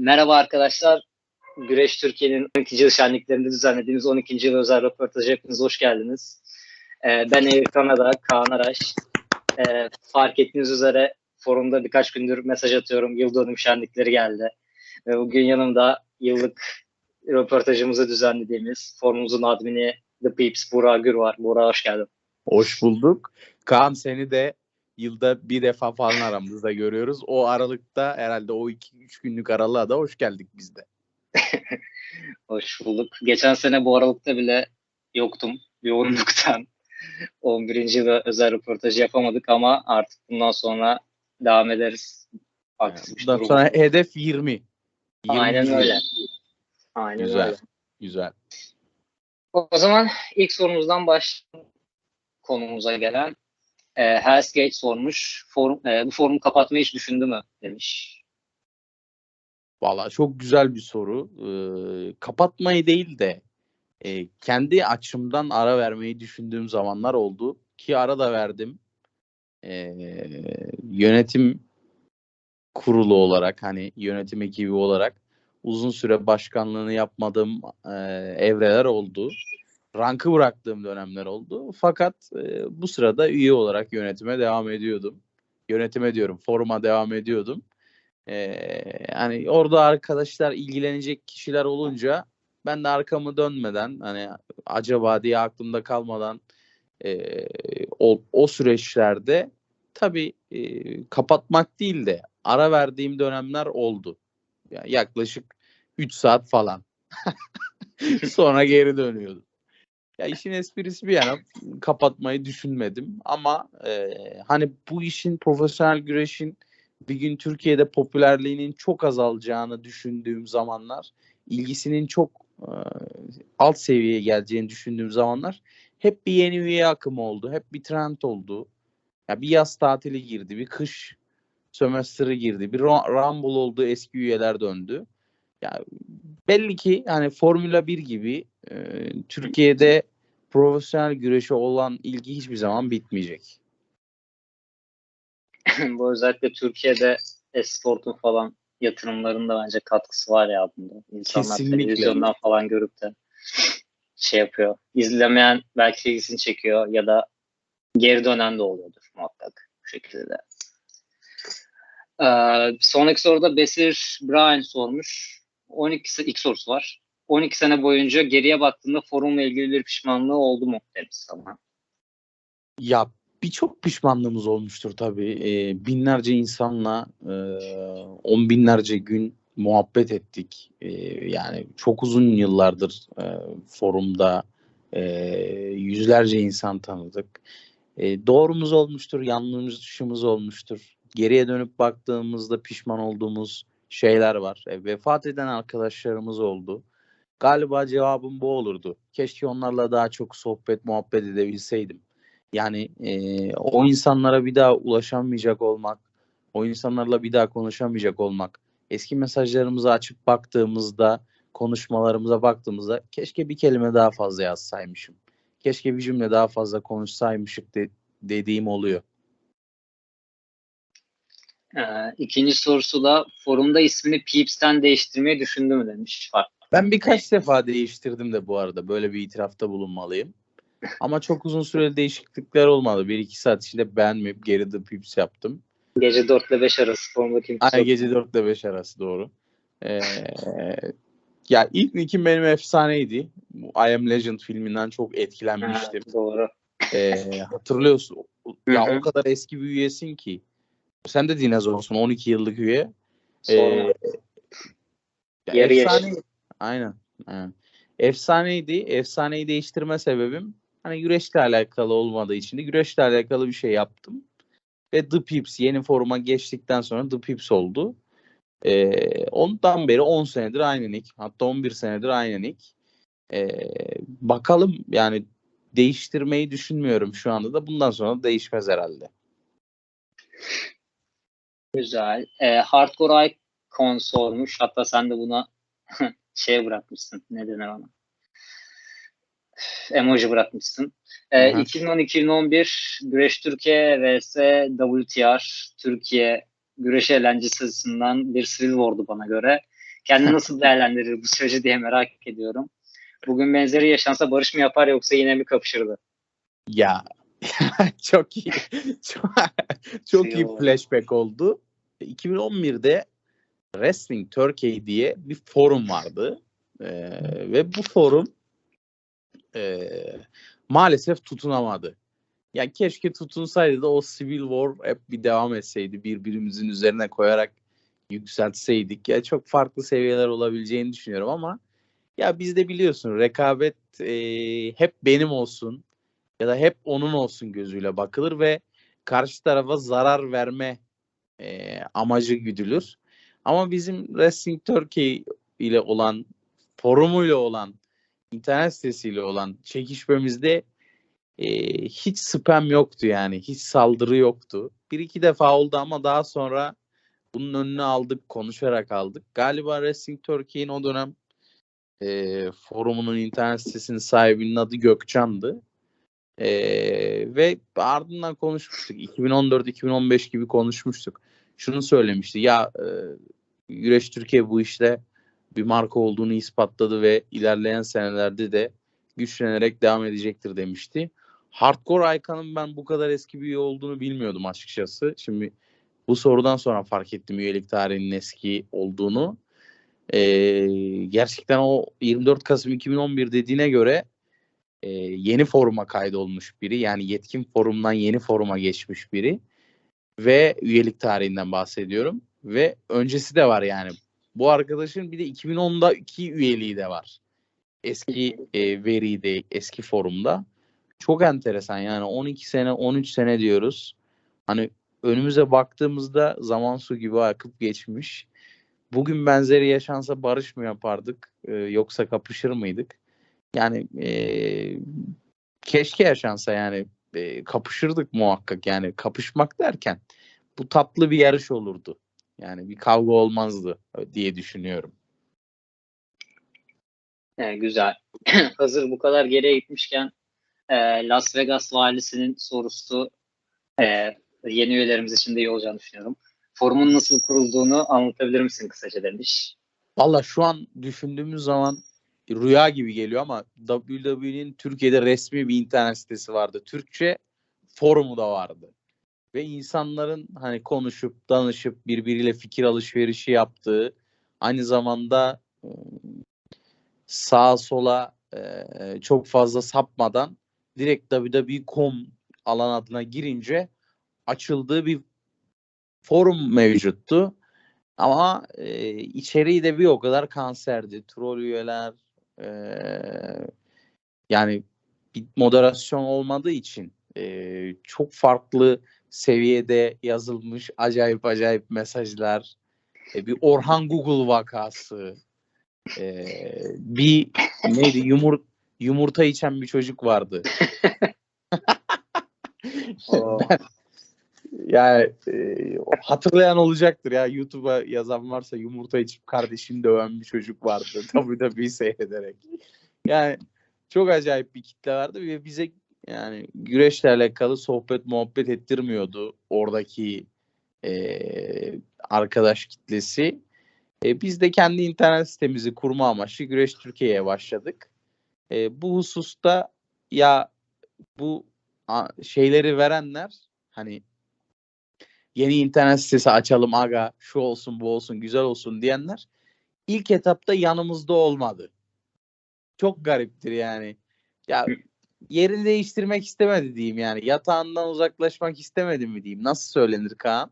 Merhaba arkadaşlar. Güreş Türkiye'nin 12. yıl şenliklerinde düzenlediğimiz 12. yıl özel röportajı hepiniz hoş geldiniz. Ee, ben Eğir Kanada, Kaan Araş. Ee, fark ettiğiniz üzere forumda birkaç gündür mesaj atıyorum. Yıl dönüm şenlikleri geldi. Ve bugün yanımda yıllık röportajımızı düzenlediğimiz forumumuzun admini The Peeps Burak Gür var. Burak hoş geldin. Hoş bulduk. Kaan seni de yılda bir defa falan aramızda görüyoruz. O aralıkta herhalde o 2-3 günlük aralığa da hoş geldik biz de. Hoş bulduk. Geçen sene bu aralıkta bile yoktum. Yoğunluktan 11. yıla özel röportajı yapamadık ama artık bundan sonra devam ederiz. Aktif Bundan sonra hedef 20. 20 Aynen öyle. Aynen Güzel. öyle. Güzel. O zaman ilk sorumuzdan başlayalım konumuza gelen. E, Hell's Gate sormuş. Forum, e, bu forumu kapatmayı hiç düşündü mü? Demiş. Valla çok güzel bir soru. Ee, kapatmayı değil de e, kendi açımdan ara vermeyi düşündüğüm zamanlar oldu. Ki ara da verdim. Ee, yönetim kurulu olarak hani yönetim ekibi olarak uzun süre başkanlığını yapmadığım e, evreler oldu. Rankı bıraktığım dönemler oldu. Fakat e, bu sırada üye olarak yönetime devam ediyordum. Yönetime diyorum, foruma devam ediyordum. Ee, hani orada arkadaşlar ilgilenecek kişiler olunca ben de arkamı dönmeden hani acaba diye aklımda kalmadan e, o, o süreçlerde tabii e, kapatmak değil de ara verdiğim dönemler oldu. Yani yaklaşık 3 saat falan. Sonra geri dönüyordum. Ya işin esprisi bir yana kapatmayı düşünmedim ama e, hani bu işin profesyonel güreşin bir gün Türkiye'de popülerliğinin çok azalacağını düşündüğüm zamanlar, ilgisinin çok e, alt seviyeye geleceğini düşündüğüm zamanlar hep bir yeni üye akımı oldu. Hep bir trend oldu. Ya bir yaz tatili girdi, bir kış sömestrı girdi, bir Ru- Rumble oldu, eski üyeler döndü. Ya belli ki hani Formula 1 gibi e, Türkiye'de profesyonel güreşe olan ilgi hiçbir zaman bitmeyecek. bu özellikle Türkiye'de esportun falan yatırımlarında bence katkısı var ya bunda. İnsanlar Kesinlikle. televizyondan falan görüp de şey yapıyor. İzlemeyen belki ilgisini çekiyor ya da geri dönen de oluyordur muhakkak bu şekilde de. Ee, sonraki soruda Besir Brian sormuş. 12 se- ilk sorusu var. 12 sene boyunca geriye baktığında forumla ilgili bir pişmanlığı oldu mu demiş sana. Ya birçok pişmanlığımız olmuştur tabii. Ee, binlerce insanla e, on binlerce gün muhabbet ettik. Ee, yani çok uzun yıllardır e, forumda e, yüzlerce insan tanıdık. E, doğrumuz olmuştur, yanlışımız olmuştur. Geriye dönüp baktığımızda pişman olduğumuz şeyler var. E, vefat eden arkadaşlarımız oldu. Galiba cevabım bu olurdu. Keşke onlarla daha çok sohbet, muhabbet edebilseydim. Yani e, o insanlara bir daha ulaşamayacak olmak, o insanlarla bir daha konuşamayacak olmak, eski mesajlarımızı açıp baktığımızda, konuşmalarımıza baktığımızda keşke bir kelime daha fazla yazsaymışım. Keşke bir cümle daha fazla konuşsaymışık de- dediğim oluyor. Ee, ikinci sorusu da forumda ismini Peeps'ten değiştirmeyi düşündü mü demiş. Fark. Ben birkaç defa değiştirdim de bu arada. Böyle bir itirafta bulunmalıyım. Ama çok uzun süreli değişiklikler olmadı. Bir iki saat içinde beğenmeyip geri de pips yaptım. Gece 4 ile 5 arası Aynen yok. gece 4 ile 5 arası doğru. Ee, ya ilk nickim benim efsaneydi. Bu I Am Legend filminden çok etkilenmiştim. Ha, doğru. Ee, hatırlıyorsun. Ya o kadar eski bir üyesin ki. Sen de dinozorsun 12 yıllık üye. Ee, ya Yarı efsane- yaş. Aynen. aynen. Efsaneydi. Efsaneyi değiştirme sebebim hani güreşle alakalı olmadığı için de güreşle alakalı bir şey yaptım. Ve The Pips yeni foruma geçtikten sonra The Pips oldu. Ee, ondan beri 10 senedir aynı nick. Hatta 11 senedir aynı nick. Ee, bakalım yani değiştirmeyi düşünmüyorum şu anda da. Bundan sonra değişmez herhalde. Güzel. Ee, Hardcore Icon sormuş. Hatta sen de buna şey bırakmışsın. Ne denir ona? Emoji bırakmışsın. Ee, Hı hı. 2010-2011 Güreş Türkiye vs WTR Türkiye güreş eğlencesi açısından bir thrill oldu bana göre. Kendi nasıl değerlendirir bu süreci diye merak ediyorum. Bugün benzeri yaşansa Barış mı yapar yoksa yine mi kapışırdı? Ya çok iyi. Çok, çok iyi flashback oldu. 2011'de Wrestling Turkey diye bir forum vardı. Ee, ve bu forum e, maalesef tutunamadı. Yani keşke tutunsaydı da o Civil War hep bir devam etseydi. Birbirimizin üzerine koyarak yükseltseydik. Ya çok farklı seviyeler olabileceğini düşünüyorum ama ya bizde biliyorsun rekabet e, hep benim olsun ya da hep onun olsun gözüyle bakılır ve karşı tarafa zarar verme e, amacı güdülür. Ama bizim Wrestling Turkey ile olan forumuyla olan internet sitesiyle olan çekişmemizde e, hiç spam yoktu yani. Hiç saldırı yoktu. Bir iki defa oldu ama daha sonra bunun önünü aldık. Konuşarak aldık. Galiba Wrestling Turkey'in o dönem e, forumunun internet sitesinin sahibinin adı Gökçan'dı. E, ve ardından konuşmuştuk. 2014-2015 gibi konuşmuştuk. Şunu söylemişti. Ya e, Güreş Türkiye bu işte bir marka olduğunu ispatladı ve ilerleyen senelerde de güçlenerek devam edecektir demişti. Hardcore Aykan'ın ben bu kadar eski bir üye olduğunu bilmiyordum açıkçası. Şimdi bu sorudan sonra fark ettim üyelik tarihinin eski olduğunu. Ee, gerçekten o 24 Kasım 2011 dediğine göre e, yeni foruma kaydolmuş biri. Yani yetkin forumdan yeni foruma geçmiş biri. Ve üyelik tarihinden bahsediyorum. Ve öncesi de var yani. Bu arkadaşın bir de 2010'da iki üyeliği de var. Eski e, veride, eski forumda. Çok enteresan yani 12 sene, 13 sene diyoruz. Hani önümüze baktığımızda zaman su gibi akıp geçmiş. Bugün benzeri yaşansa barış mı yapardık e, yoksa kapışır mıydık? Yani e, keşke yaşansa yani e, kapışırdık muhakkak yani kapışmak derken bu tatlı bir yarış olurdu. Yani bir kavga olmazdı diye düşünüyorum. Evet, güzel. Hazır bu kadar geriye gitmişken e, Las Vegas valisinin sorusu e, yeni üyelerimiz için de iyi olacağını düşünüyorum. Forumun nasıl kurulduğunu anlatabilir misin kısaca demiş. Valla şu an düşündüğümüz zaman rüya gibi geliyor ama WWE'nin Türkiye'de resmi bir internet sitesi vardı. Türkçe forumu da vardı. Ve insanların hani konuşup danışıp birbiriyle fikir alışverişi yaptığı aynı zamanda sağa sola çok fazla sapmadan direkt www.com alan adına girince açıldığı bir forum mevcuttu. Ama e, içeriği de bir o kadar kanserdi. Troll üyeler e, yani bir moderasyon olmadığı için e, çok farklı seviyede yazılmış acayip acayip mesajlar. E, bir Orhan Google vakası. E, bir neydi yumur, yumurta içen bir çocuk vardı. O, Yani e, hatırlayan olacaktır ya YouTube'a yazan varsa yumurta içip kardeşini döven bir çocuk vardı WWE seyrederek. Yani çok acayip bir kitle vardı ve bize yani güreşle alakalı sohbet muhabbet ettirmiyordu oradaki e, arkadaş kitlesi. E, biz de kendi internet sitemizi kurma amaçlı Güreş Türkiye'ye başladık. E, bu hususta ya bu a, şeyleri verenler hani yeni internet sitesi açalım aga şu olsun bu olsun güzel olsun diyenler ilk etapta yanımızda olmadı. Çok gariptir yani. Ya yerini değiştirmek istemedi diyeyim yani. Yatağından uzaklaşmak istemedi mi diyeyim. Nasıl söylenir Kaan?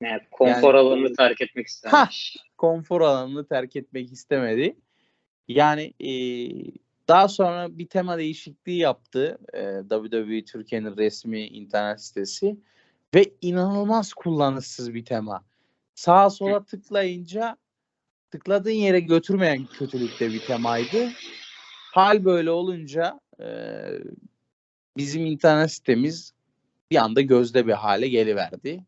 yani konfor alanını terk etmek istemiş. Konfor alanını terk etmek istemedi. Yani e, daha sonra bir tema değişikliği yaptı e, WWE Türkiye'nin resmi internet sitesi ve inanılmaz kullanışsız bir tema. Sağa sola tıklayınca tıkladığın yere götürmeyen kötülükte bir temaydı. Hal böyle olunca e, bizim internet sitemiz bir anda gözde bir hale geliverdi.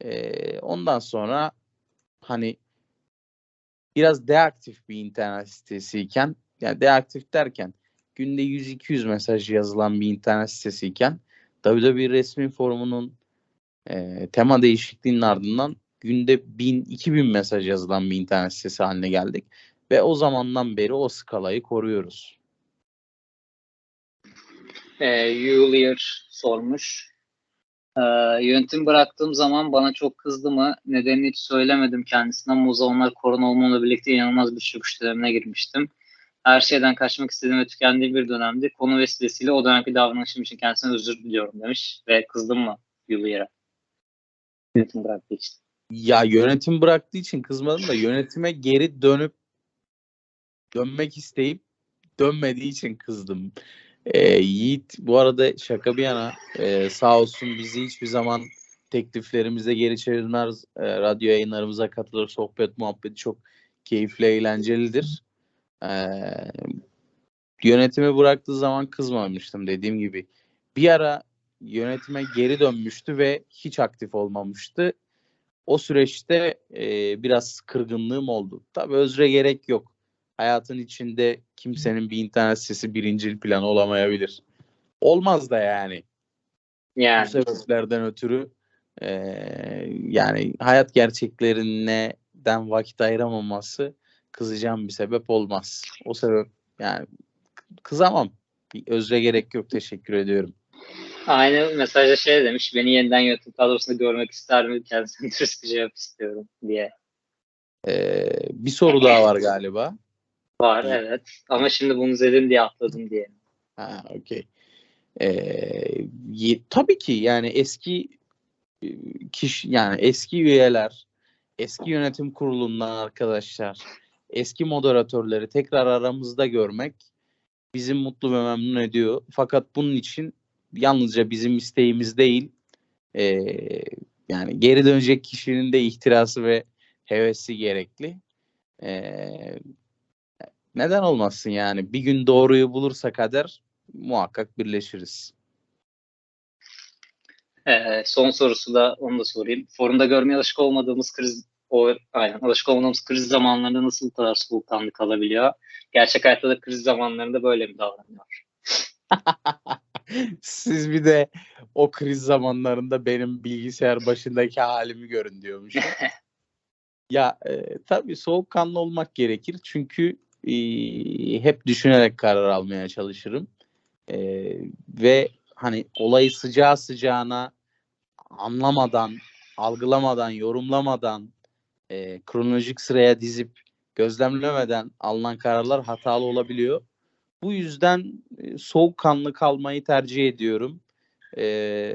E, ondan sonra hani biraz deaktif bir internet sitesiyken yani deaktif derken günde 100-200 mesaj yazılan bir internet sitesiyken WWE resmi forumunun e, tema değişikliğinin ardından günde 1000 2000 mesaj yazılan bir internet sitesi haline geldik ve o zamandan beri o skalayı koruyoruz. E, Yulier sormuş. E, yönetim bıraktığım zaman bana çok kızdı mı? Nedenini hiç söylemedim kendisine ama o zamanlar korona olmamla birlikte inanılmaz bir çöküş dönemine girmiştim. Her şeyden kaçmak istediğim ve tükendiğim bir dönemdi. Konu vesilesiyle o dönemki davranışım için kendisine özür diliyorum demiş. Ve kızdım mı Yulier'e? Yönetim bıraktığı için. Ya yönetim bıraktığı için kızmadım da yönetime geri dönüp dönmek isteyip dönmediği için kızdım. Ee, Yiğit bu arada şaka bir yana e, sağ olsun bizi hiçbir zaman tekliflerimize geri çevirmez. E, radyo yayınlarımıza katılır. Sohbet muhabbeti çok keyifli, eğlencelidir. E, yönetimi bıraktığı zaman kızmamıştım dediğim gibi. Bir ara yönetime geri dönmüştü ve hiç aktif olmamıştı. O süreçte e, biraz kırgınlığım oldu. Tabii özre gerek yok. Hayatın içinde kimsenin bir internet sitesi birincil planı olamayabilir. Olmaz da yani. Yani Bu sebeplerden ötürü e, yani hayat gerçeklerinden vakit ayıramaması kızacağım bir sebep olmaz. O sebep yani kızamam. Bir özre gerek yok. Teşekkür ediyorum. aynı mesajda şey demiş. Beni yeniden yönetim kadrosunda görmek ister mi? Kendisine dürüst bir cevap istiyorum diye. E, bir soru daha var galiba. Var İyi. evet. Ama şimdi bunu izledim diye atladım diye. Ha, okey. Ee, tabii ki yani eski e, kişi yani eski üyeler, eski yönetim kurulundan arkadaşlar, eski moderatörleri tekrar aramızda görmek bizi mutlu ve memnun ediyor. Fakat bunun için yalnızca bizim isteğimiz değil, e, yani geri dönecek kişinin de ihtirası ve hevesi gerekli. E, neden olmasın yani? Bir gün doğruyu bulursa kader muhakkak birleşiriz. Ee, son sorusu da onu da sorayım. Forumda görmeye alışık olmadığımız kriz o aynen alışık olmadığımız kriz zamanlarında nasıl bu kadar soğukkanlı kalabiliyor? Gerçek hayatta da kriz zamanlarında böyle mi davranıyor? Siz bir de o kriz zamanlarında benim bilgisayar başındaki halimi görün diyormuş. ya e, tabii soğukkanlı olmak gerekir çünkü e, hep düşünerek karar almaya çalışırım. E, ve hani olayı sıcağı sıcağına anlamadan, algılamadan, yorumlamadan, e, kronolojik sıraya dizip gözlemlemeden alınan kararlar hatalı olabiliyor. Bu yüzden e, soğukkanlı kalmayı tercih ediyorum. E,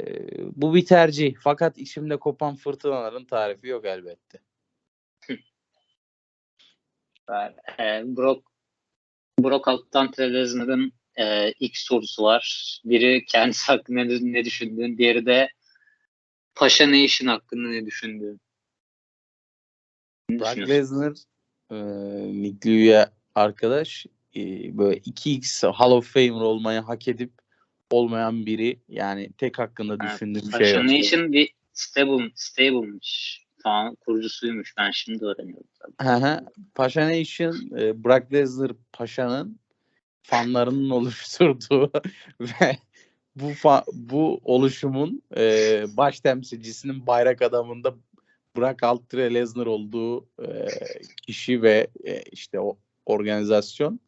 bu bir tercih. Fakat içimde kopan fırtınaların tarifi yok elbette. Ee, Brock Brock Alttan Televizyon'un e, ilk sorusu var. Biri kendisi hakkında ne, düşündüğün, diğeri de Paşa Nation hakkında ne düşündüğün. Brock? Lesnar e, Nick Lew'ye arkadaş e, böyle 2x Hall of Famer olmayı hak edip olmayan biri. Yani tek hakkında Evet, düşündüğüm şey Paşa. Nation bir stable, stable'mış falan kurucusuymuş. Ben şimdi öğreniyorum tabii. Hı. Paşa Nation e, Brock Lesnar Paşa'nın fanlarının oluşturduğu ve bu fa- bu oluşumun e, baş temsilcisinin bayrak adamında Brock Altre Lesnar olduğu e, kişi ve e, işte o organizasyon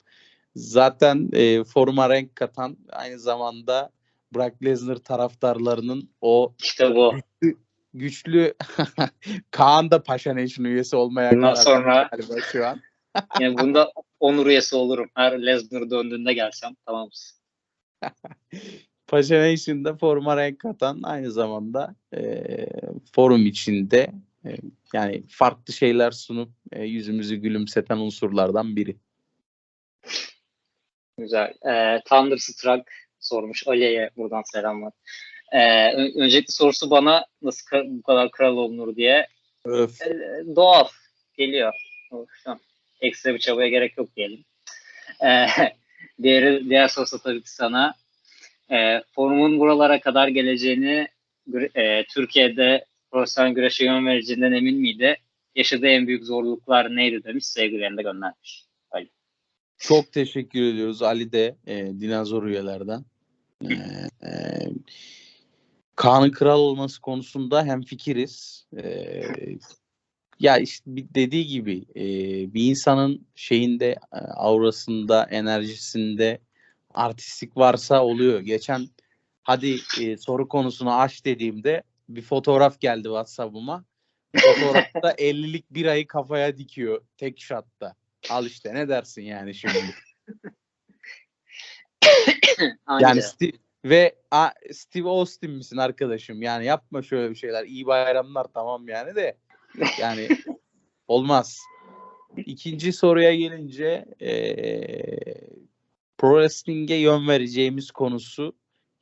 zaten e, foruma renk katan aynı zamanda Brock Lesnar taraftarlarının o İşte bu. güçlü Kaan da Paşa Nation üyesi olmaya Bundan sonra galiba şu an. yani bunda onur üyesi olurum. Her Lesnar döndüğünde gelsem tamam mısın? Paşa Nation'da foruma renk katan aynı zamanda e, forum içinde e, yani farklı şeyler sunup e, yüzümüzü gülümseten unsurlardan biri. Güzel. Ee, Thunderstruck sormuş. Ali'ye buradan selamlar. Ee, ön- öncelikle sorusu bana nasıl bu kadar kral olunur diye. Öf. Ee, doğal geliyor. Ekstra bir çabaya gerek yok diyelim. Ee, diğer, diğer sorusu tabii ki sana. Ee, forumun buralara kadar geleceğini e, Türkiye'de profesyonel güreşe yön vereceğinden emin miydi? Yaşadığı en büyük zorluklar neydi demiş. Sevgilerini de göndermiş. Çok teşekkür ediyoruz Ali de e, dinozor üyelerden. E, e, Kaan'ın kral olması konusunda hem fikiriz. E, ya işte dediği gibi e, bir insanın şeyinde e, aurasında enerjisinde artistik varsa oluyor. Geçen hadi e, soru konusunu aç dediğimde bir fotoğraf geldi WhatsApp'ıma. Fotoğrafta 50'lik birayı kafaya dikiyor tek şatta. Al işte ne dersin yani şimdi. Yani Steve, ve a, Steve Austin misin arkadaşım? Yani yapma şöyle bir şeyler. İyi bayramlar tamam yani de. Yani olmaz. İkinci soruya gelince eee pro wrestling'e yön vereceğimiz konusu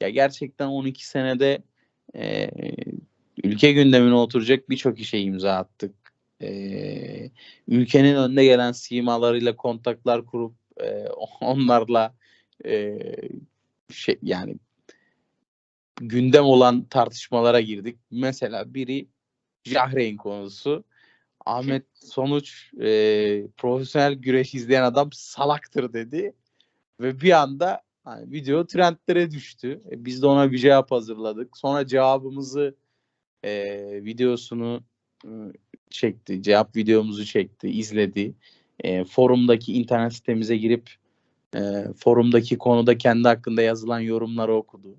ya gerçekten 12 senede eee, ülke gündemine oturacak birçok işe imza attık. Eee, ülkenin önde gelen simalarıyla kontaklar kurup eee, onlarla eee, şey yani gündem olan tartışmalara girdik. Mesela biri Jahreyn konusu. Ahmet Sonuç e, profesyonel güreş izleyen adam salaktır dedi. Ve bir anda hani, video trendlere düştü. E, biz de ona bir cevap hazırladık. Sonra cevabımızı e, videosunu e, çekti. Cevap videomuzu çekti, izledi. E, forumdaki internet sitemize girip e, forumdaki konuda kendi hakkında yazılan yorumları okudu.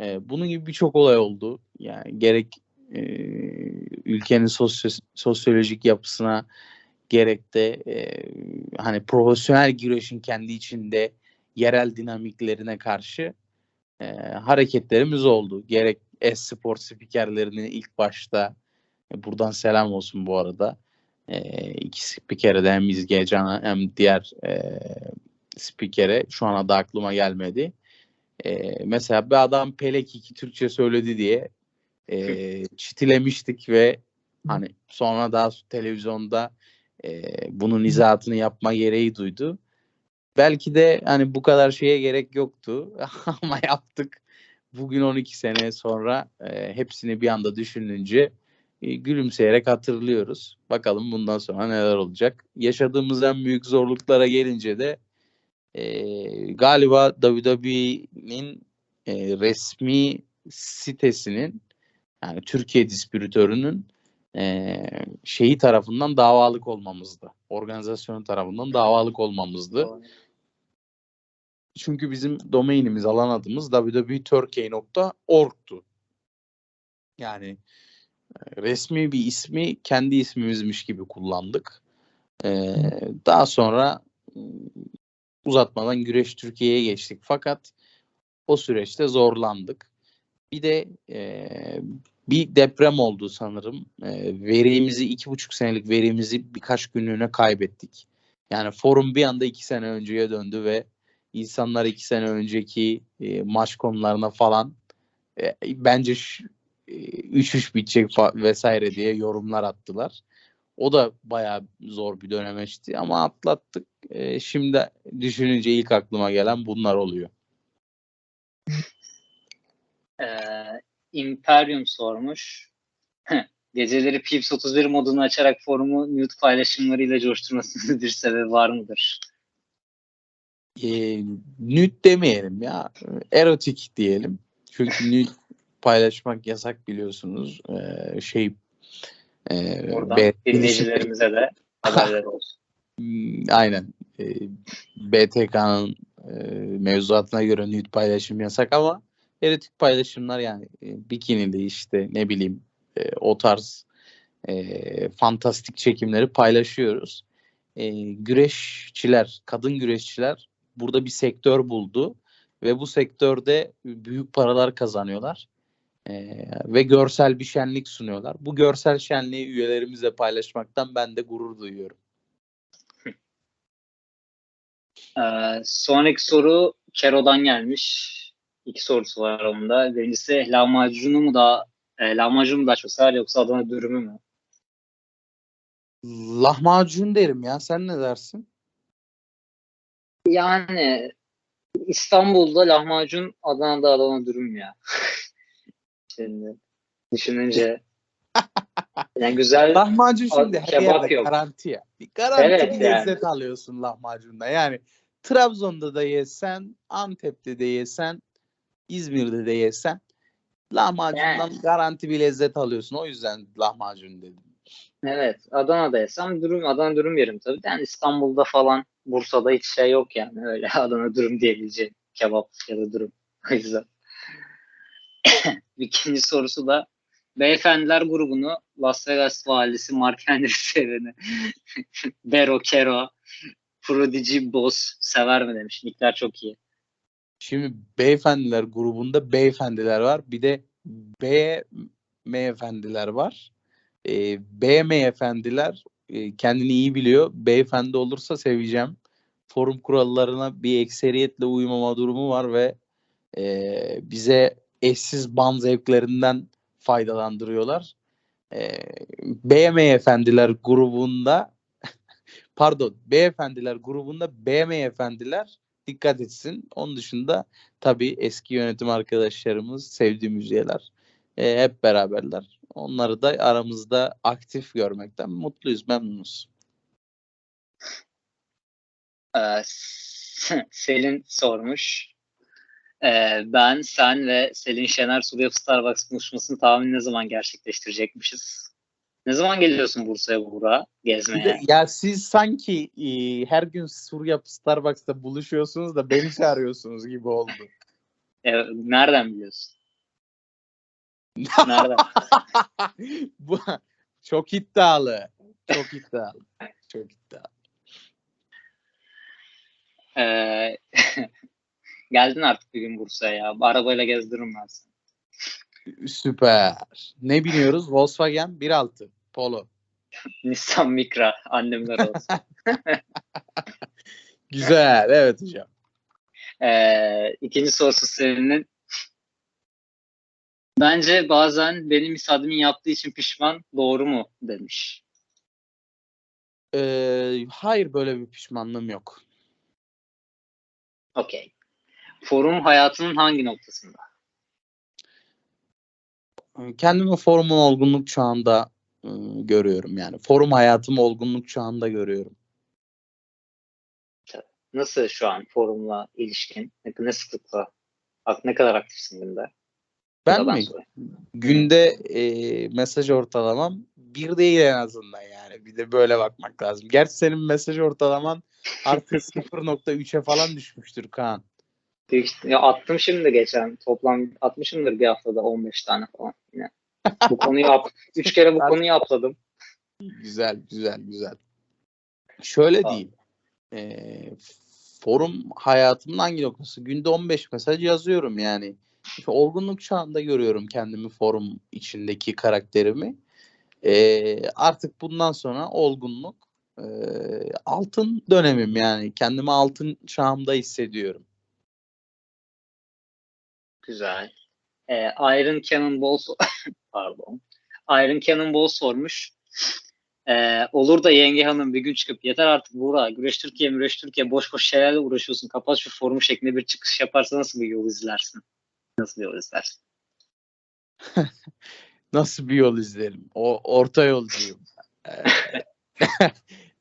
E, bunun gibi birçok olay oldu. Yani gerek e, ülkenin sosyo- sosyolojik yapısına gerek de e, hani profesyonel güreşin kendi içinde yerel dinamiklerine karşı e, hareketlerimiz oldu. Gerek e-spor spikerlerinin ilk başta e, buradan selam olsun bu arada. E, iki spikere de hem İzge Can'a hem diğer e, spikere şu an adı aklıma gelmedi. E, mesela bir adam Pelek iki Türkçe söyledi diye e, çitilemiştik ve hani sonra daha televizyonda e, bunun izahatını yapma gereği duydu. Belki de hani bu kadar şeye gerek yoktu ama yaptık. Bugün 12 sene sonra e, hepsini bir anda düşününce e, gülümseyerek hatırlıyoruz. Bakalım bundan sonra neler olacak. Yaşadığımız en büyük zorluklara gelince de e, galiba WWE'nin e, resmi sitesinin yani Türkiye distribütörünün e, şeyi tarafından davalık olmamızdı. Organizasyonu tarafından davalık olmamızdı. Çünkü bizim domainimiz, alan adımız www.turkey.org'tu. Yani e, resmi bir ismi kendi ismimizmiş gibi kullandık. E, daha sonra e, uzatmadan Güreş Türkiye'ye geçtik. Fakat o süreçte zorlandık. Bir de e, bir deprem oldu sanırım. E, verimizi iki buçuk senelik verimizi birkaç günlüğüne kaybettik. Yani forum bir anda iki sene önceye döndü ve insanlar iki sene önceki e, maç konularına falan e, bence 3-3 bitecek fa- vesaire diye yorumlar attılar. O da bayağı zor bir dönemeçti ama atlattık. E, şimdi düşününce ilk aklıma gelen bunlar oluyor. Ee, Imperium sormuş. Geceleri Pips 31 modunu açarak forumu nude paylaşımlarıyla coşturmasının bir sebebi var mıdır? E, nüt demeyelim ya. Erotik diyelim. Çünkü nüt paylaşmak yasak biliyorsunuz. E, şey e, Oradan B- dinleyicilerimize de haberler olsun. Hmm, Aynen. E, BTK'nın e, mevzuatına göre nude paylaşım yasak ama erotik paylaşımlar yani e, bikinili işte ne bileyim e, o tarz e, fantastik çekimleri paylaşıyoruz. E, güreşçiler, kadın güreşçiler burada bir sektör buldu ve bu sektörde büyük paralar kazanıyorlar. E, ve görsel bir şenlik sunuyorlar. Bu görsel şenliği üyelerimizle paylaşmaktan ben de gurur duyuyorum. Ee, sonraki soru Kero'dan gelmiş. İki sorusu var onda. Birincisi lahmacunu mu daha e, lahmacun mu daha çok sever yoksa Adana dürümü mü? Lahmacun derim ya. Sen ne dersin? Yani İstanbul'da lahmacun, Adana'da Adana dürüm ya. Şimdi düşününce yani güzel Lahmacun şimdi her yerde yok. garanti ya. Bir garanti Evet, bir yani. lezzet alıyorsun lahmacunda. Yani Trabzon'da da yesen, Antep'te de yesen, İzmir'de de yesen lahmacundan Yani. garanti bir lezzet alıyorsun. O yüzden lahmacun dedim. Evet, Adana'daysam durum Adana dürüm yerim tabii. Yani İstanbul'da falan, Bursa'da hiç şey yok yani öyle Adana dürüm diyebileceğim kebap ya da dürüm. O yüzden. İkinci sorusu da Beyefendiler grubunu Las Vegas valisi Mark Henry seveni Bero Kero Prodigy Boss sever mi demiş. Nickler çok iyi. Şimdi beyefendiler grubunda beyefendiler var. Bir de B efendiler var. E, B efendiler e, kendini iyi biliyor. Beyefendi olursa seveceğim. Forum kurallarına bir ekseriyetle uymama durumu var ve e, bize eşsiz ban zevklerinden faydalandırıyorlar. E, B efendiler grubunda pardon beyefendiler grubunda B efendiler dikkat etsin. Onun dışında tabii eski yönetim arkadaşlarımız, sevdiğimiz üyeler e, hep beraberler. Onları da aramızda aktif görmekten mutluyuz, memnunuz. Ee, Selin sormuş. Ee, ben, sen ve Selin Şener Surya Starbucks buluşmasını tahmin ne zaman gerçekleştirecekmişiz? Ne zaman geliyorsun Bursa'ya Buğra gezmeye? Ya siz sanki e, her gün Surya Starbucks'ta buluşuyorsunuz da beni çağırıyorsunuz gibi oldu. E, nereden biliyorsun? Nereden? Bu çok iddialı. Çok iddialı. Çok iddialı. Ee, geldin artık bir gün Bursa'ya ya. Arabayla gezdiririm ben seni. Süper. Ne biniyoruz? Volkswagen 1.6 Polo. Nissan Micra annemler olsun. Güzel. Evet hocam. Ee, ikinci sorusu senin. Bence bazen benim isadimin yaptığı için pişman doğru mu demiş. Ee, hayır böyle bir pişmanlığım yok. Okey. Forum hayatının hangi noktasında? Kendimi forumun olgunluk çağında e, görüyorum yani. Forum hayatımı olgunluk çağında görüyorum. Nasıl şu an forumla ilişkin? Ne, sıklıkla? Ne kadar aktifsin günde? Ben mi? sorayım. Günde e, mesaj ortalamam bir değil en azından yani. Bir de böyle bakmak lazım. Gerçi senin mesaj ortalaman artık 0.3'e falan düşmüştür Kaan. Büyük, ya attım şimdi geçen. Toplam atmışımdır bir haftada 15 tane falan yine. Bu konuyu yap. Üç kere bu konuyu atladım. Güzel, güzel, güzel. Şöyle Tamam. diyeyim. E, forum hayatımın hangi noktası? Günde 15 mesaj yazıyorum yani. İşte olgunluk çağında görüyorum kendimi forum içindeki karakterimi. E, artık bundan sonra olgunluk e, altın dönemim yani. Kendimi altın çağımda hissediyorum. Güzel. Ee, Iron Cannonball pardon. Iron Cannonball sormuş. Ee, olur da yenge hanım bir gün çıkıp yeter artık Buğra Güreş Türkiye Güreş Türkiye boş boş şeylerle uğraşıyorsun. Kapat şu forum şeklinde bir çıkış yaparsa nasıl bir yol izlersin? Nasıl bir yol izlersin? Nasıl bir yol izlerim? O orta yolcuyum. Ee,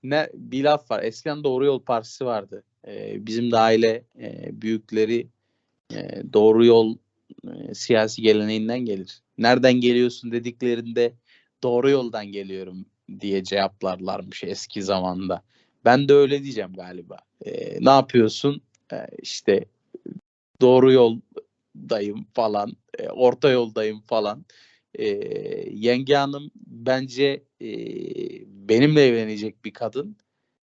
ne bir laf var. Eskiden Doğru Yol Partisi vardı. Ee, bizim de aile e, büyükleri e, Doğru Yol e, siyasi geleneğinden gelir. Nereden geliyorsun dediklerinde doğru yoldan geliyorum diye cevaplarlarmış eski zamanda. Ben de öyle diyeceğim galiba. Ee, ne yapıyorsun? Ee, işte doğru yoldayım falan, e, orta yoldayım falan. Ee, yenge hanım bence e, benimle evlenecek bir kadın.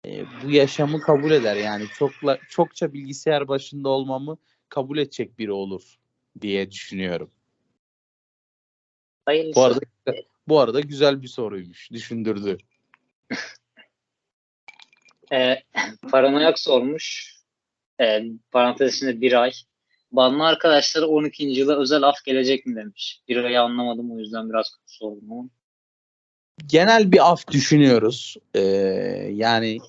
E, bu yaşamı kabul eder yani çokla çokça bilgisayar başında olmamı kabul edecek biri olur diye düşünüyorum. Hayırlısı. Bu arada bu arada güzel bir soruymuş. Düşündürdü. Ee, paranoyak sormuş. Ee, parantez içinde bir ay. Banlı arkadaşları 12. yıla özel af gelecek mi demiş. Bir ayı anlamadım o yüzden biraz sordum ama. Genel bir af düşünüyoruz. Ee, yani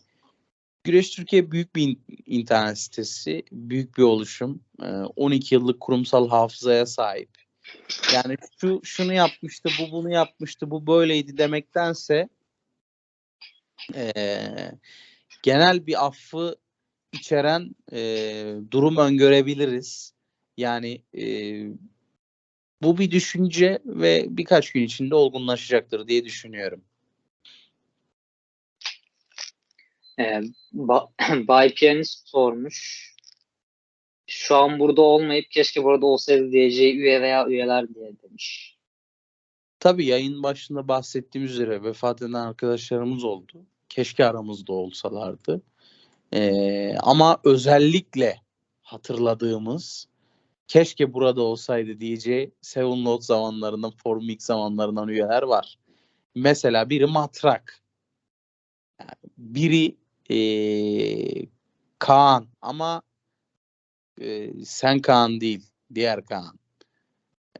Güreş Türkiye büyük bir in- internet sitesi, büyük bir oluşum. Ee, 12 yıllık kurumsal hafızaya sahip. Yani şu şunu yapmıştı, bu bunu yapmıştı, bu böyleydi demektense ee, genel bir affı içeren ee, durum öngörebiliriz. Yani ee, bu bir düşünce ve birkaç gün içinde olgunlaşacaktır diye düşünüyorum. Ee, ba Bay Piyanist sormuş. Şu an burada olmayıp keşke burada olsaydı diyeceği üye veya üyeler diye demiş. Tabii yayın başında bahsettiğim üzere vefat eden arkadaşlarımız oldu. Keşke aramızda olsalardı. Ee, ama özellikle hatırladığımız keşke burada olsaydı diyeceği Seven Note zamanlarından, Forum X zamanlarından üyeler var. Mesela biri Matrak. Yani biri ee, Kaan ama ee, sen Kaan değil, diğer Kaan.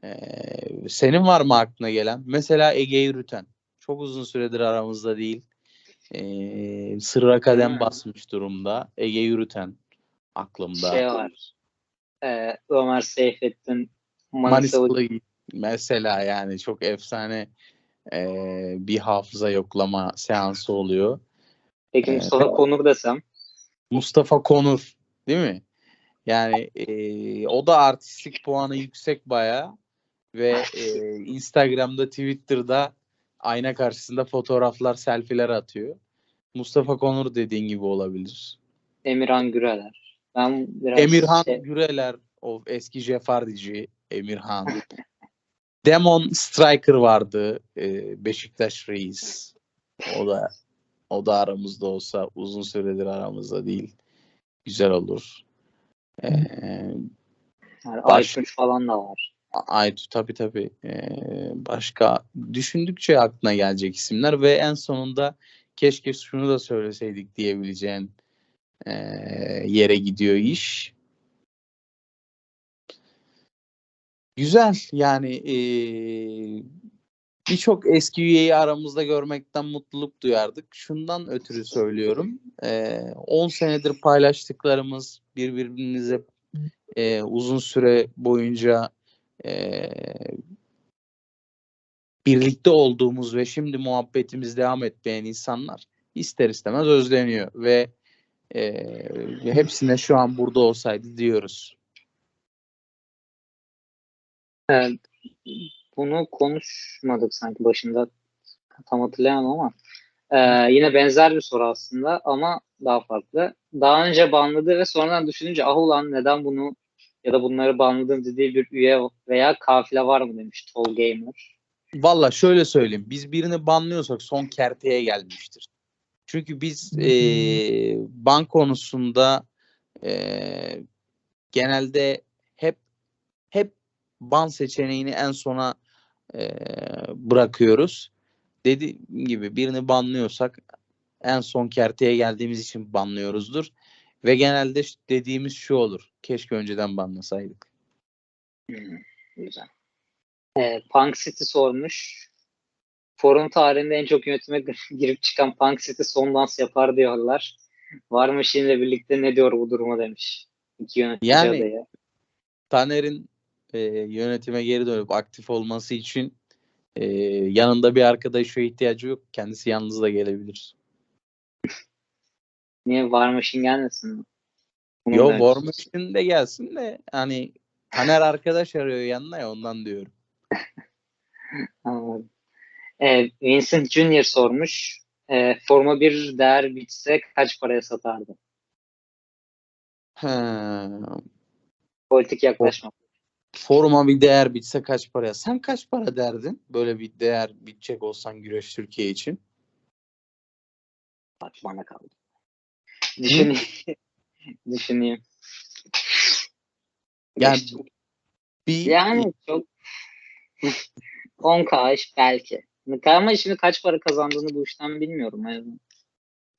Ee, senin var mı aklına gelen? Mesela Ege Yürüten. Çok uzun süredir aramızda değil. Ee, sırra kadem Hmm. basmış durumda. Ege Yürüten aklımda. Şey var. Ee, Ömer Seyfettin Manisalı Manisalı mesela yani çok efsane ee, bir hafıza yoklama seansı oluyor. Peki Ee, Mustafa Konur desem. Mustafa Konur değil mi? Yani ee, o da artistik puanı yüksek bayağı ve ee, Instagram'da Twitter'da ayna karşısında fotoğraflar, selfie'ler atıyor. Mustafa Konur dediğin gibi olabilir. Emirhan Güreler. Ben biraz Emirhan şey- Güreler, o eski Jefardici Emirhan. Demon Striker vardı, ee, Beşiktaş Reis. O da o da aramızda olsa uzun süredir aramızda değil. Güzel olur. Ee, yani Baş- falan da var. Aytu tabii tabii. Ee, başka düşündükçe aklına gelecek isimler ve en sonunda keşke şunu da söyleseydik diyebileceğin ee, yere gidiyor iş. Güzel yani ee, birçok eski üyeyi aramızda görmekten mutluluk duyardık. Şundan ötürü söylüyorum. Ee, 10 senedir paylaştıklarımız birbirimize ee, uzun süre boyunca ee, birlikte olduğumuz ve şimdi muhabbetimiz devam etmeyen insanlar ister istemez özleniyor ve ee, hepsine şu an burada olsaydı diyoruz. Ee, bunu konuşmadık sanki başında tam hatırlayamam ama ee, yine benzer bir soru aslında ama daha farklı. Daha önce banladı ve sonradan düşününce ah ulan neden bunu ya da bunları banladım dediği bir üye veya kafile var mı demiş Tol Gamer. Valla şöyle söyleyeyim. Biz birini banlıyorsak son kerteye gelmiştir. Çünkü biz eee ban konusunda eee, genelde hep hep ban seçeneğini en sona eee, bırakıyoruz. Dediğim gibi birini banlıyorsak en son kerteye geldiğimiz için banlıyoruzdur. Ve genelde dediğimiz şu olur. Keşke önceden banlasaydık. Hmm, güzel. Ee, Punk City sormuş. Forum tarihinde en çok yönetime girip çıkan Punk City son dans yapar diyorlar. Var mı şimdi birlikte ne diyor bu duruma demiş. İki yönetici Yani- adayı. Taner'in e, yönetime geri dönüp aktif olması için e, yanında bir arkadaşa ihtiyacı yok. Kendisi yalnız da gelebilir. Niye Machine gelmesin mi? Bunu Yo Machine de gelsin de hani Taner arkadaş arıyor yanına ya ondan diyorum. Anladım. Ee, Vincent Junior sormuş. Ee, forma bir değer bitse kaç paraya satardı? Ha, Politik yaklaşma. Foruma bir değer bitse kaç paraya? Sen kaç para derdin? Böyle bir değer bitecek olsan Güreş Türkiye için. Bak bana kaldı. Düşüneyim. Düşüneyim. Yani bir Yani çok 10k iş belki. Ama şimdi kaç para kazandığını bu işten bilmiyorum. Yani,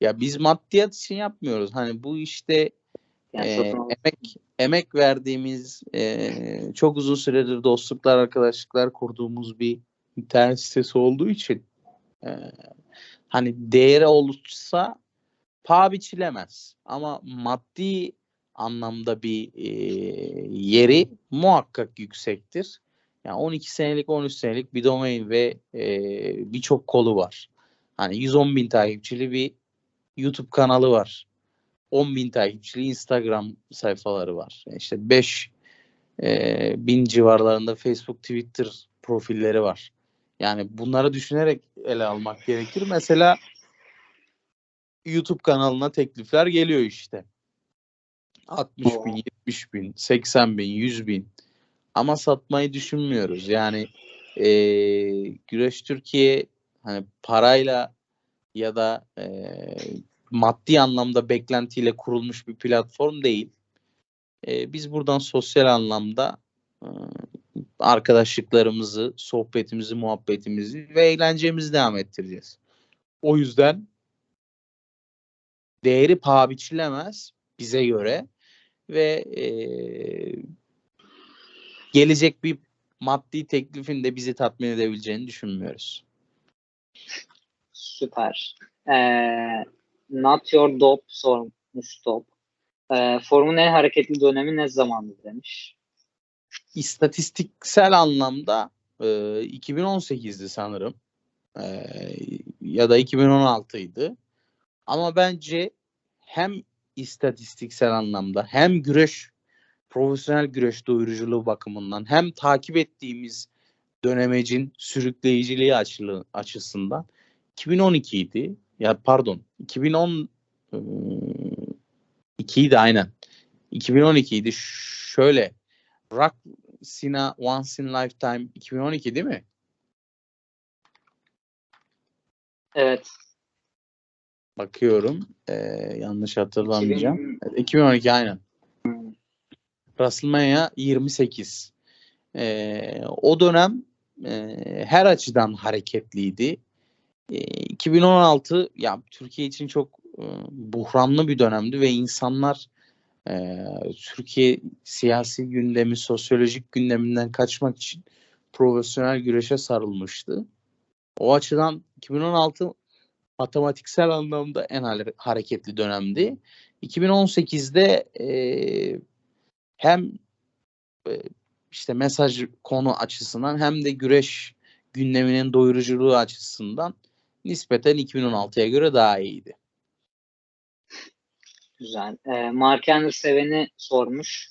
ya biz maddiyat için yapmıyoruz. Hani bu işte yani al- emek emek verdiğimiz e, çok uzun süredir dostluklar arkadaşlıklar kurduğumuz bir internet sitesi olduğu için e, hani değeri olursa paha biçilemez ama maddi anlamda bir e, yeri muhakkak yüksektir. Yani 12 senelik 13 senelik bir domain ve e, birçok kolu var. Hani 110 bin takipçili bir YouTube kanalı var. 10 bin takipçili Instagram sayfaları var. İşte 5 e, bin civarlarında Facebook, Twitter profilleri var. Yani bunları düşünerek ele almak gerekir. Mesela YouTube kanalına teklifler geliyor işte. 60 bin, Oo. 70 bin, 80 bin, 100 bin. Ama satmayı düşünmüyoruz. Yani eee, Güreş Türkiye hani parayla ya da eee, maddi anlamda beklentiyle kurulmuş bir platform değil. Eee, biz buradan sosyal anlamda eee, arkadaşlıklarımızı, sohbetimizi, muhabbetimizi ve eğlencemizi devam ettireceğiz. O yüzden değeri paha biçilemez bize göre ve eee, gelecek bir maddi teklifin de bizi tatmin edebileceğini düşünmüyoruz. Süper. Ee, not your dope sormuş top. Ee, forumun en hareketli dönemi ne zamandı demiş. İstatistiksel anlamda e, 2018'di sanırım. E, ya da 2016'ydı. Ama bence hem istatistiksel anlamda hem güreş profesyonel güreş doyuruculuğu bakımından hem takip ettiğimiz dönemecin sürükleyiciliği açılı, açısından 2012 idi. Ya pardon 2010 e, 2 idi aynen. 2012 idi. Şöyle Rock Sina Once in Lifetime 2012 değil mi? Evet. Bakıyorum. Ee, yanlış hatırlamayacağım. 2000 Evet, 2012 aynen. WrestleMania 28. Ee, o dönem e, her açıdan hareketliydi. Ee, 2016 ya Türkiye için çok e, buhranlı bir dönemdi ve insanlar e, Türkiye siyasi gündemi, sosyolojik gündeminden kaçmak için profesyonel güreşe sarılmıştı. O açıdan 2016 matematiksel anlamda en hare- hareketli dönemdi. 2018'de e, hem e, işte mesaj konu açısından hem de güreş gündeminin doyuruculuğu açısından nispeten 2016'ya göre daha iyiydi. Güzel. Ee, Mark Henry seveni sormuş.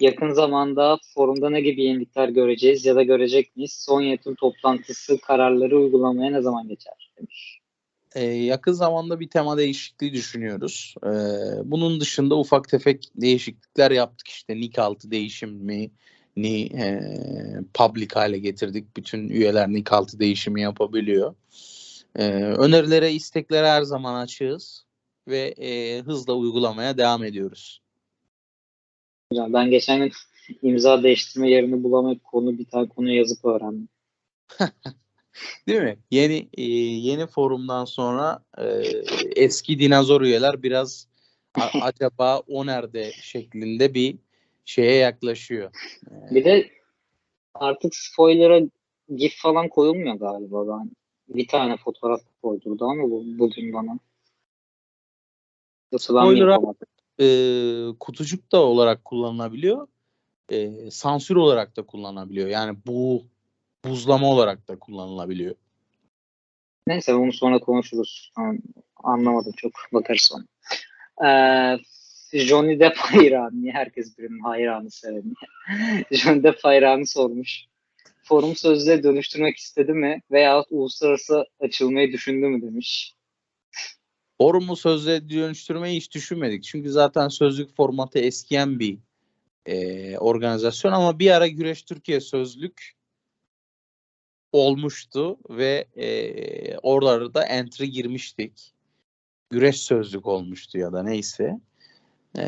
Yakın zamanda forumda ne gibi yenilikler göreceğiz ya da görecek miyiz? Son yönetim toplantısı kararları uygulamaya ne zaman geçer? Demiş. Ee, yakın zamanda bir tema değişikliği düşünüyoruz. Ee, bunun dışında ufak tefek değişiklikler yaptık işte nick altı değişimi ni e, public hale getirdik. Bütün üyeler nick altı değişimi yapabiliyor. Ee, önerilere, isteklere her zaman açığız ve e, hızla uygulamaya devam ediyoruz. Güzel. Ben geçen gün imza değiştirme yerini bulamayıp konu bir tane konu yazıp öğrendim. Değil mi? Yeni e, yeni forumdan sonra e, eski dinozor üyeler biraz a- acaba o nerede şeklinde bir şeye yaklaşıyor. Bir de artık spoiler'a gif falan koyulmuyor galiba. Ben bir tane fotoğraf koydurdu ama bu, bugün bana. Yoksa ben yapamadım? E, kutucuk da olarak kullanılabiliyor. E, sansür olarak da kullanılabiliyor. Yani bu buzlama olarak da kullanılabiliyor. Neyse onu sonra konuşuruz. An- Anlamadım çok. Bakarız sonra. Ee, Johnny Depp hayranı. Herkes birinin hayranı seveni? Johnny Depp hayranı sormuş. Forum sözlüğe dönüştürmek istedi mi? Veyahut uluslararası açılmayı düşündü mü demiş. Forumu sözle dönüştürmeyi hiç düşünmedik. Çünkü zaten sözlük formatı eskiyen bir e, organizasyon ama bir ara Güreş Türkiye sözlük olmuştu ve e, oralarda da entry girmiştik. Güreş sözlük olmuştu ya da neyse. E,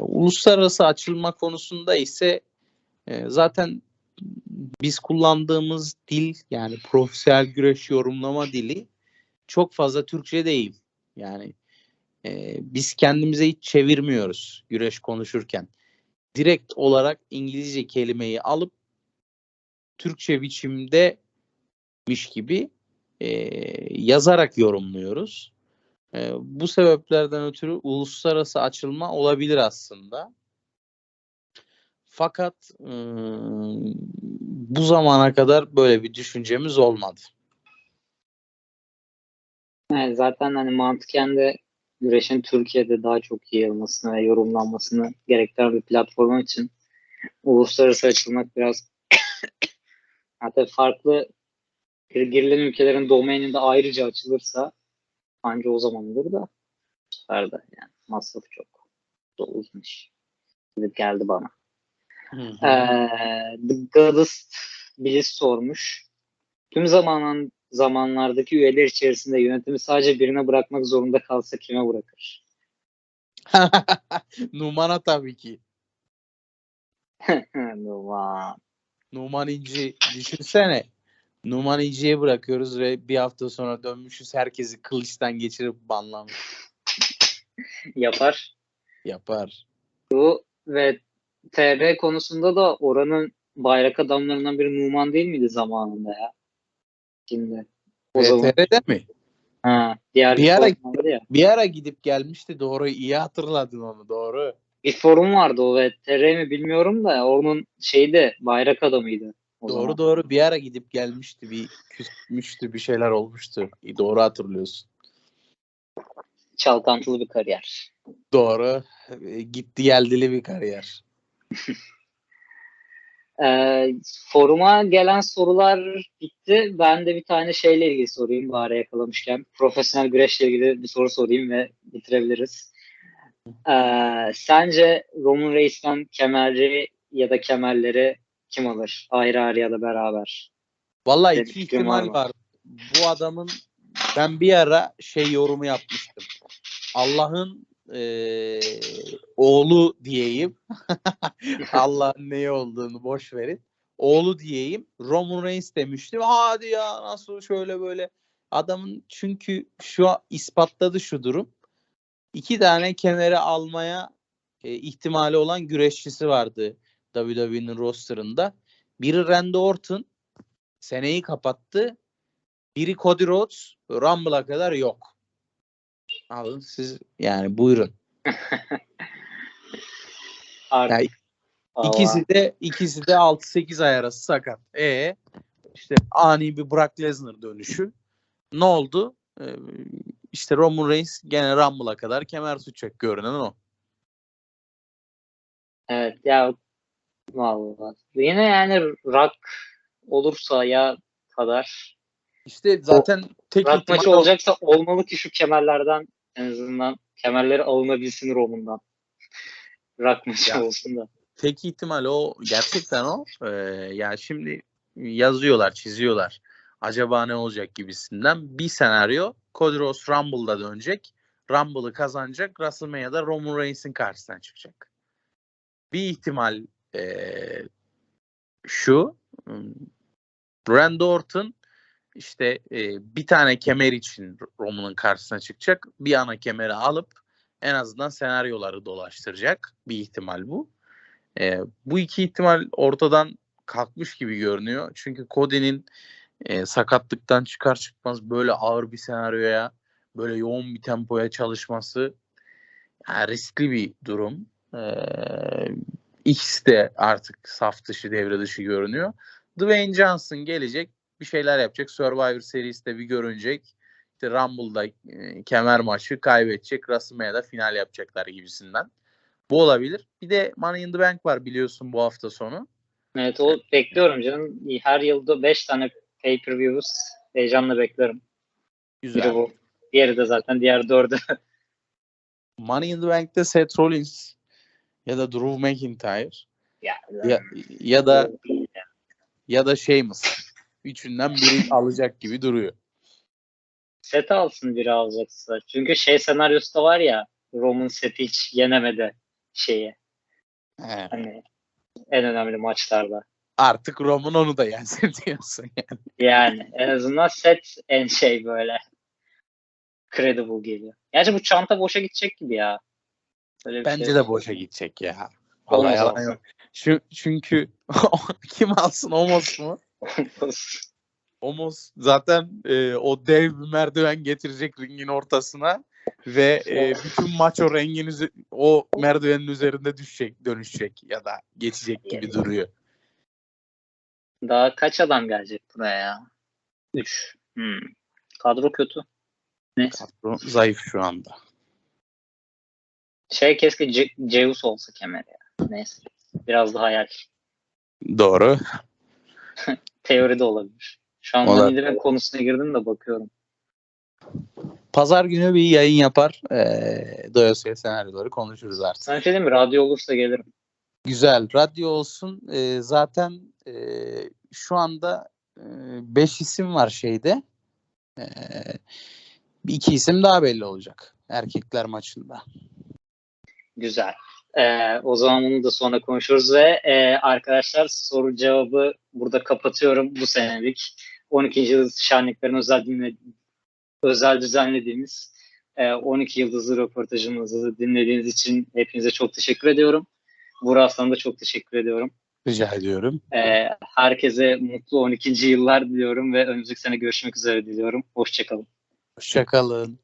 uluslararası açılma konusunda ise e, zaten biz kullandığımız dil yani profesyonel güreş yorumlama dili çok fazla Türkçe değil. Yani e, biz kendimize hiç çevirmiyoruz güreş konuşurken. Direkt olarak İngilizce kelimeyi alıp Türkçe biçimdemiş gibi e, yazarak yorumluyoruz. E, bu sebeplerden ötürü uluslararası açılma olabilir aslında. Fakat bu zamana kadar böyle bir düşüncemiz olmadı. Evet, zaten hani mantıken de güreşin Türkiye'de daha çok yayılmasını ve yorumlanmasını gerektiren bir platform için uluslararası açılmak biraz hatta farklı gir- girilen ülkelerin domaininde ayrıca açılırsa anca o zaman olur da sefer de yani masrafı çok. Bu uzun iş. Gidip geldi bana. Ee, The Goddess Bliss sormuş. Tüm zaman zamanlardaki üyeler içerisinde yönetimi sadece birine bırakmak zorunda kalsa kime bırakır? Numan'a tabii ki. Numan. Numan İnci düşünsene. Numan İnci'ye bırakıyoruz ve bir hafta sonra dönmüşüz herkesi kılıçtan geçirip banlamış. Yapar. Yapar. Bu ve TR konusunda da oranın bayrak adamlarından biri Numan değil miydi zamanında ya? Şimdi. O zaman. VTR'de mi? Ha, diğer Bir ara- ya. Bir ara gidip gelmişti doğru iyi hatırladın onu doğru. Bir forum vardı o ve TR mi bilmiyorum da onun şeyde bayrak adamıydı. O doğru zaman. doğru bir ara gidip gelmişti bir küsmüştü bir şeyler olmuştu. İyi, Doğru hatırlıyorsun. Çalkantılı bir kariyer. Doğru. E, Gitti geldili bir kariyer. Ee, foruma gelen sorular bitti. Ben de bir tane şeyle ilgili sorayım bari yakalamışken. Profesyonel güreşle ilgili bir soru sorayım ve bitirebiliriz. Ee, sence Roman Reis'ten kemerci ya da kemerleri kim alır? Ayrı ayrı ya da beraber. Vallahi Senin iki var ihtimal var. Bu adamın ben bir ara şey yorumu yapmıştım. Allah'ın eee, oğlu diyeyim. Allah'ın neyi olduğunu boş verin. Oğlu diyeyim. Roman Reigns demiştim. Hadi ya nasıl şöyle böyle. Adamın çünkü şu an ispatladı şu durum. İki tane kemeri almaya e, ihtimali olan güreşçisi vardı WWE'nin rosterında. Biri Randy Orton seneyi kapattı. Biri Cody Rhodes Rumble'a kadar yok. Alın siz yani buyurun. Artık. Yani Allah. İkisi de ikisi de 6-8 ay arası sakat. E işte ani bir Brock Lesnar dönüşü. Ne oldu? Ee, işte Roman Reigns gene Rumble'a kadar kemer tutacak görünen o. Evet ya vallahi. Yine yani rock olursa ya kadar İşte zaten tek rock ihtimal maçı o- olacaksa olmalı ki şu kemerlerden en azından kemerleri alınabilsin Roman'dan. Rock maçı Ya. olsun da. tek ihtimal o gerçekten o. Ee, ya şimdi yazıyorlar, çiziyorlar. Acaba ne olacak gibisinden bir senaryo. Cody Rhodes Rumble'da dönecek. Rumble'ı kazanacak. WrestleMania'da Roman Reigns'in karşısına çıkacak. Bir ihtimal ee, şu. hmm, Randy Orton işte ee, bir tane kemer için Roman'ın karşısına çıkacak. Bir ana kemeri alıp en azından senaryoları dolaştıracak. Bir ihtimal bu. E, bu iki ihtimal ortadan kalkmış gibi görünüyor. Çünkü Cody'nin e, sakatlıktan çıkar çıkmaz böyle ağır bir senaryoya, böyle yoğun bir tempoya çalışması yani riskli bir durum. E, ikisi de artık saf dışı devre dışı görünüyor. Dwayne Johnson gelecek, bir şeyler yapacak. Survivor Series'te bir görünecek. İşte Rumble'da e, kemer maçı kaybedecek. WrestleMania'da final yapacaklar gibisinden. Bu olabilir. Bir de Money in the Bank var biliyorsun bu hafta sonu. Evet o bekliyorum canım. Her yılda 5 tane pay-per-views heyecanla bekliyorum. Biri Güzel. bu. Diğeri de zaten diğer dördü. Money in the Bank'te Seth Rollins ya da Drew McIntyre ya, ya, ya da ya da Sheamus. Üçünden biri alacak gibi duruyor. set alsın biri alacaksa. Çünkü şey senaryosu da var ya Roman seti hiç yenemedi şeyi. He. Hani en önemli maçlarda. Artık Roman onu da yensin diyorsun yani. Yani en azından set en şey böyle credible geliyor. Gerçi bu çanta boşa gidecek gibi ya. Öyle Bence şey. de boşa gidecek ya. Vallahi yalan yok. Şu, çünkü kim alsın Omos mu? Omos zaten e, o dev bir merdiven getirecek ringin ortasına ve e, bütün maç o rengin o merdivenin üzerinde düşecek, dönüşecek ya da geçecek gibi duruyor. Daha kaç adam gelecek buraya ya? 3. Hmm. Kadro kötü. Neyse. Kadro zayıf şu anda. Şey keşke Ce- Zeus olsa kemer ya. Neyse. Biraz daha hayal. Doğru. Teori de olabilir. Şu an Olabilir. Bank konusuna girdim de bakıyorum. Pazar günü bir yayın yapar. Ee, doyasıya senaryoları konuşuruz artık. Sana şey diyeyim mi? Radyo olursa gelirim. Güzel. Radyo olsun. Ee, zaten e, şu anda 5 isim var şeyde. Ee, iki isim daha belli olacak. Erkekler maçında. Güzel. Ee, o zaman bunu da sonra konuşuruz ve e, arkadaşlar soru cevabı burada kapatıyorum bu senelik. 12. yıldız şenliklerin özel, dinle, özel düzenlediğimiz e, 12 yıldızlı röportajımızı dinlediğiniz için hepinize çok teşekkür ediyorum. Burak Aslan'a da çok teşekkür ediyorum. Rica ediyorum. Ee, herkese mutlu 12. yıllar diliyorum ve önümüzdeki sene görüşmek üzere diliyorum. Hoşçakalın. Hoşçakalın.